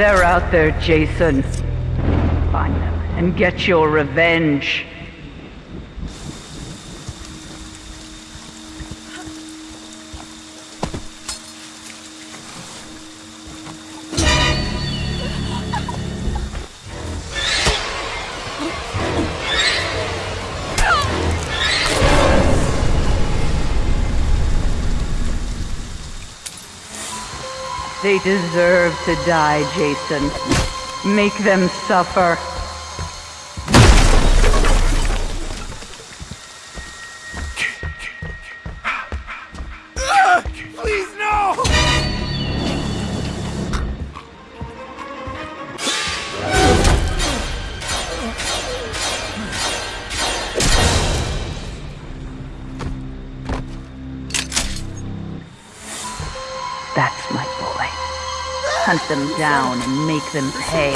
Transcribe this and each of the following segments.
They're out there, Jason. Find them and get your revenge. They deserve to die, Jason. Make them suffer. Please, no! That's my boy. Hunt them down and make them pay.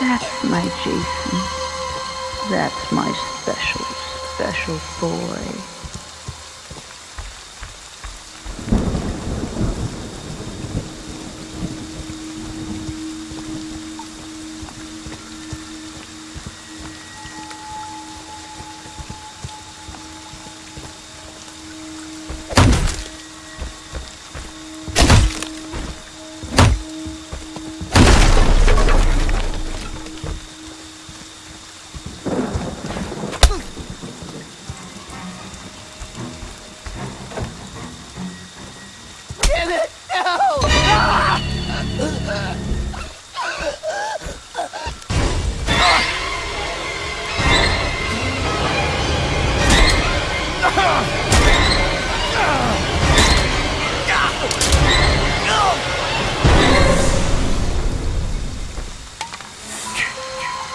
That's my Jason. That's my special, special boy.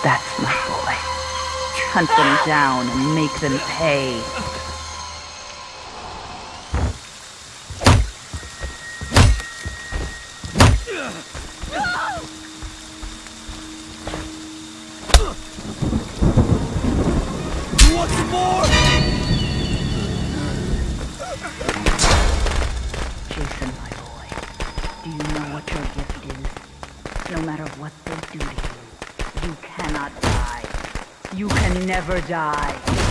That's my boy. Hunt them down and make them pay. Some more? Matter what they do to you, you cannot die. You can never die.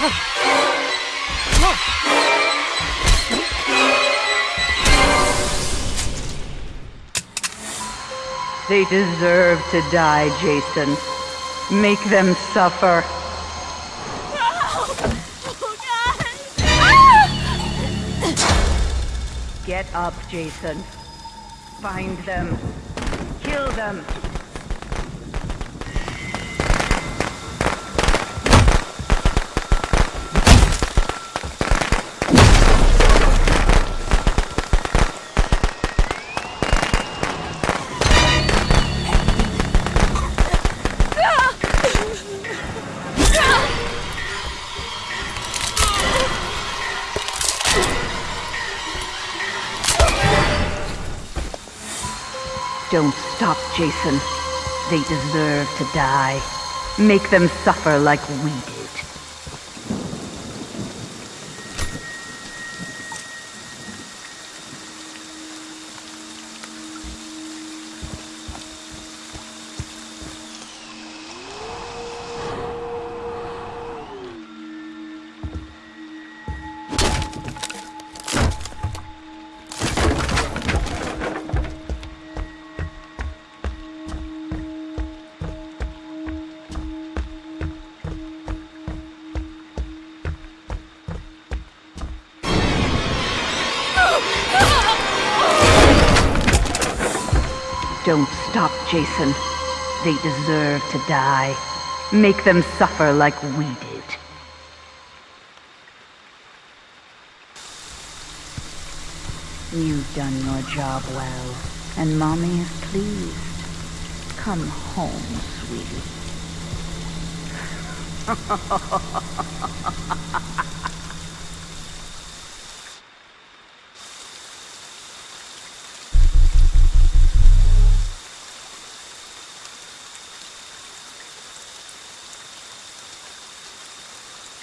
They deserve to die, Jason. Make them suffer. Get up, Jason. Find them. Kill them. Don't stop, Jason. They deserve to die. Make them suffer like we did. Don't stop, Jason. They deserve to die. Make them suffer like we did. You've done your job well, and Mommy is pleased. Come home, sweetie.